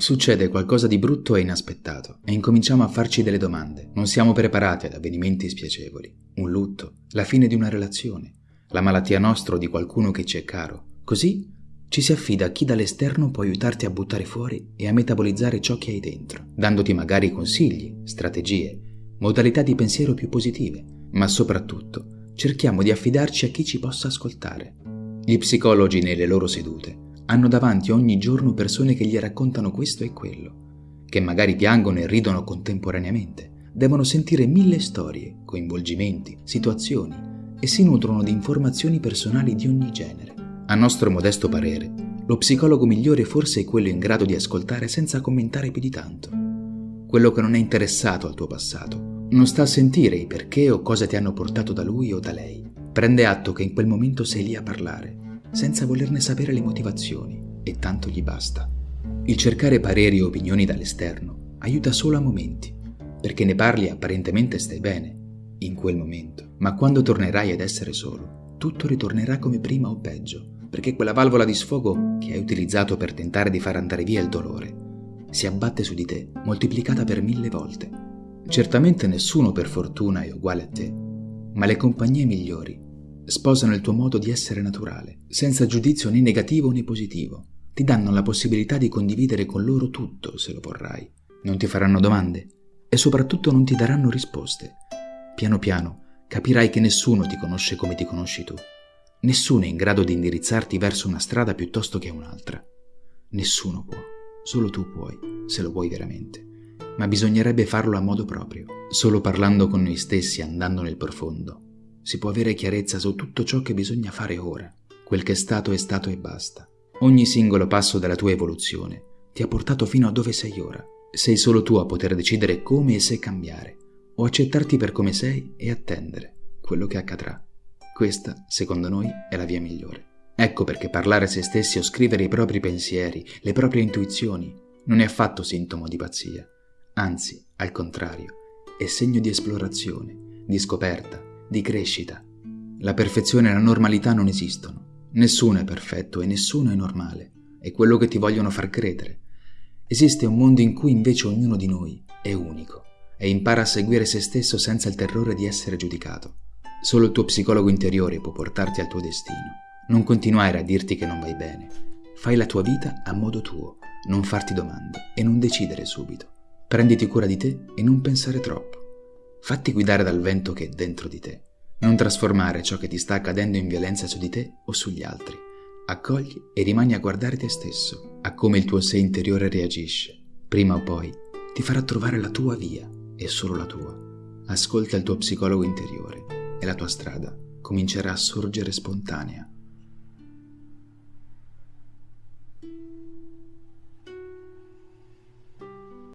Succede qualcosa di brutto e inaspettato e incominciamo a farci delle domande. Non siamo preparati ad avvenimenti spiacevoli. Un lutto, la fine di una relazione, la malattia nostra o di qualcuno che ci è caro. Così ci si affida a chi dall'esterno può aiutarti a buttare fuori e a metabolizzare ciò che hai dentro, dandoti magari consigli, strategie, modalità di pensiero più positive, ma soprattutto cerchiamo di affidarci a chi ci possa ascoltare. Gli psicologi nelle loro sedute hanno davanti ogni giorno persone che gli raccontano questo e quello, che magari piangono e ridono contemporaneamente, devono sentire mille storie, coinvolgimenti, situazioni e si nutrono di informazioni personali di ogni genere. A nostro modesto parere, lo psicologo migliore forse è quello in grado di ascoltare senza commentare più di tanto. Quello che non è interessato al tuo passato, non sta a sentire i perché o cosa ti hanno portato da lui o da lei. Prende atto che in quel momento sei lì a parlare senza volerne sapere le motivazioni, e tanto gli basta. Il cercare pareri o opinioni dall'esterno aiuta solo a momenti, perché ne parli e apparentemente stai bene, in quel momento, ma quando tornerai ad essere solo, tutto ritornerà come prima o peggio, perché quella valvola di sfogo che hai utilizzato per tentare di far andare via il dolore si abbatte su di te, moltiplicata per mille volte. Certamente nessuno per fortuna è uguale a te, ma le compagnie migliori sposano il tuo modo di essere naturale, senza giudizio né negativo né positivo. Ti danno la possibilità di condividere con loro tutto, se lo vorrai. Non ti faranno domande e soprattutto non ti daranno risposte. Piano piano capirai che nessuno ti conosce come ti conosci tu. Nessuno è in grado di indirizzarti verso una strada piuttosto che un'altra. Nessuno può, solo tu puoi, se lo vuoi veramente. Ma bisognerebbe farlo a modo proprio, solo parlando con noi stessi, andando nel profondo, si può avere chiarezza su tutto ciò che bisogna fare ora. Quel che è stato è stato e basta. Ogni singolo passo della tua evoluzione ti ha portato fino a dove sei ora. Sei solo tu a poter decidere come e se cambiare, o accettarti per come sei e attendere quello che accadrà. Questa, secondo noi, è la via migliore. Ecco perché parlare a se stessi o scrivere i propri pensieri, le proprie intuizioni, non è affatto sintomo di pazzia. Anzi, al contrario, è segno di esplorazione, di scoperta, di crescita. La perfezione e la normalità non esistono. Nessuno è perfetto e nessuno è normale. È quello che ti vogliono far credere. Esiste un mondo in cui invece ognuno di noi è unico e impara a seguire se stesso senza il terrore di essere giudicato. Solo il tuo psicologo interiore può portarti al tuo destino. Non continuare a dirti che non vai bene. Fai la tua vita a modo tuo, non farti domande e non decidere subito. Prenditi cura di te e non pensare troppo. Fatti guidare dal vento che è dentro di te. Non trasformare ciò che ti sta accadendo in violenza su di te o sugli altri. Accogli e rimani a guardare te stesso, a come il tuo sé interiore reagisce. Prima o poi ti farà trovare la tua via, e solo la tua. Ascolta il tuo psicologo interiore e la tua strada comincerà a sorgere spontanea.